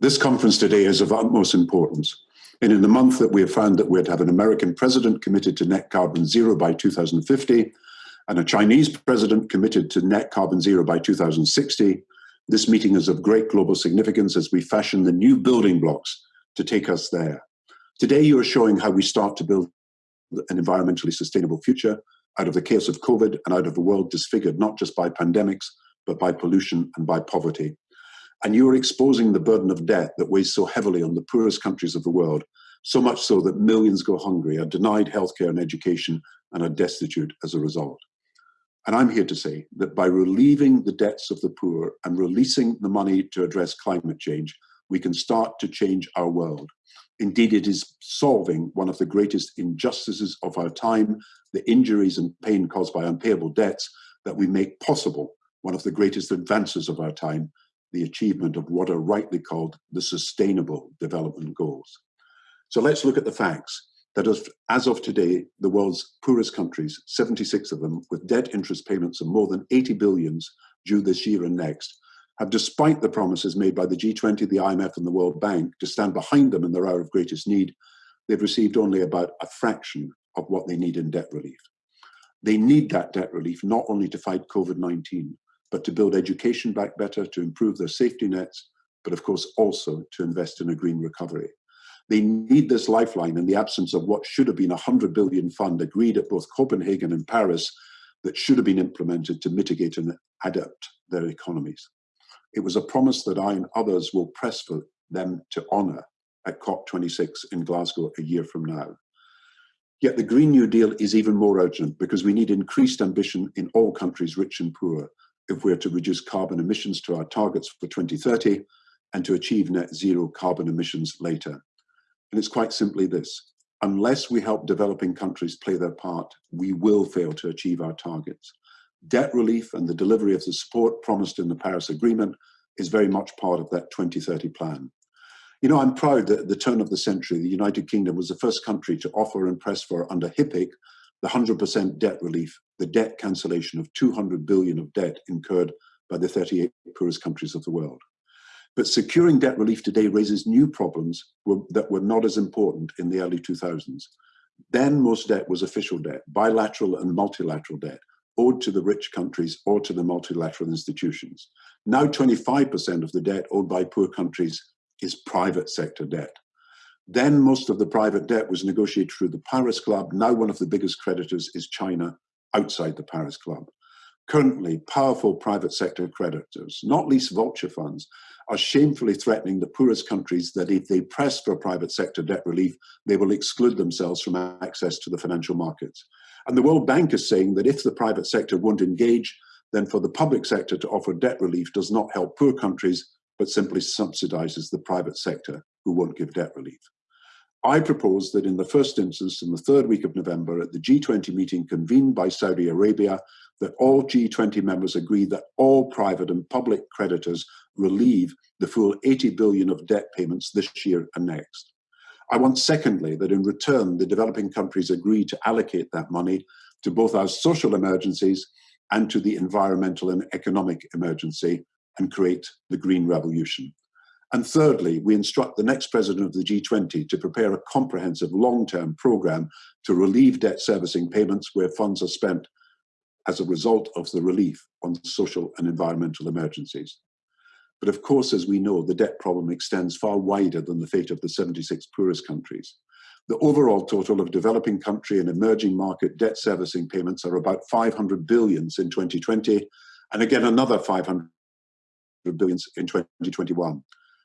This conference today is of utmost importance. And in the month that we have found that we'd have an American president committed to net carbon zero by 2050 and a Chinese president committed to net carbon zero by 2060, this meeting is of great global significance as we fashion the new building blocks to take us there. Today, you are showing how we start to build an environmentally sustainable future out of the chaos of COVID and out of a world disfigured not just by pandemics, but by pollution and by poverty. And you are exposing the burden of debt that weighs so heavily on the poorest countries of the world, so much so that millions go hungry, are denied healthcare and education, and are destitute as a result. And I'm here to say that by relieving the debts of the poor and releasing the money to address climate change, we can start to change our world. Indeed, it is solving one of the greatest injustices of our time, the injuries and pain caused by unpayable debts, that we make possible one of the greatest advances of our time, the achievement of what are rightly called the Sustainable Development Goals. So let's look at the facts that as of today, the world's poorest countries, 76 of them, with debt interest payments of more than 80 billions due this year and next, have, despite the promises made by the G20, the IMF, and the World Bank to stand behind them in their hour of greatest need, they've received only about a fraction of what they need in debt relief. They need that debt relief not only to fight COVID 19, but to build education back better, to improve their safety nets, but of course also to invest in a green recovery. They need this lifeline in the absence of what should have been a 100 billion fund agreed at both Copenhagen and Paris that should have been implemented to mitigate and adapt their economies. It was a promise that I and others will press for them to honour at COP26 in Glasgow a year from now. Yet the Green New Deal is even more urgent because we need increased ambition in all countries, rich and poor, if we're to reduce carbon emissions to our targets for 2030 and to achieve net zero carbon emissions later. And it's quite simply this unless we help developing countries play their part, we will fail to achieve our targets debt relief and the delivery of the support promised in the Paris Agreement is very much part of that 2030 plan. You know, I'm proud that at the turn of the century, the United Kingdom was the first country to offer and press for, under HIPC, the 100% debt relief, the debt cancellation of 200 billion of debt incurred by the 38 poorest countries of the world. But securing debt relief today raises new problems that were not as important in the early 2000s. Then most debt was official debt, bilateral and multilateral debt, owed to the rich countries or to the multilateral institutions. Now 25% of the debt owed by poor countries is private sector debt. Then most of the private debt was negotiated through the Paris Club. Now one of the biggest creditors is China outside the Paris Club. Currently, powerful private sector creditors, not least vulture funds, are shamefully threatening the poorest countries that if they press for private sector debt relief, they will exclude themselves from access to the financial markets. And the World Bank is saying that if the private sector won't engage, then for the public sector to offer debt relief does not help poor countries, but simply subsidizes the private sector who won't give debt relief. I propose that in the first instance, in the third week of November, at the G20 meeting convened by Saudi Arabia, that all G20 members agree that all private and public creditors relieve the full 80 billion of debt payments this year and next. I want, secondly, that in return, the developing countries agree to allocate that money to both our social emergencies and to the environmental and economic emergency and create the green revolution. And thirdly, we instruct the next president of the G20 to prepare a comprehensive long-term program to relieve debt servicing payments where funds are spent as a result of the relief on social and environmental emergencies. But of course, as we know, the debt problem extends far wider than the fate of the 76 poorest countries. The overall total of developing country and emerging market debt servicing payments are about 500 billions in 2020, and again another 500 billions in 2021.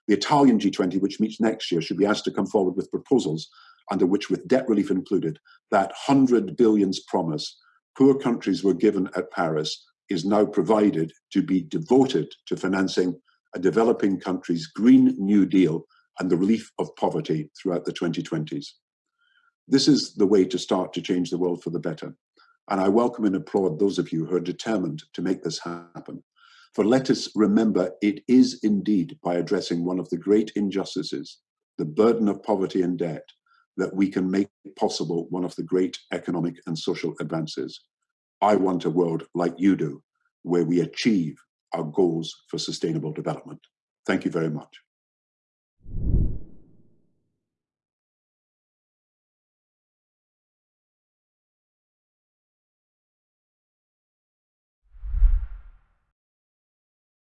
The Italian G20, which meets next year, should be asked to come forward with proposals under which, with debt relief included, that 100 billions promise poor countries were given at Paris is now provided to be devoted to financing a developing country's Green New Deal and the relief of poverty throughout the 2020s. This is the way to start to change the world for the better. And I welcome and applaud those of you who are determined to make this happen. For let us remember, it is indeed by addressing one of the great injustices, the burden of poverty and debt, that we can make possible one of the great economic and social advances. I want a world like you do, where we achieve our goals for sustainable development. Thank you very much.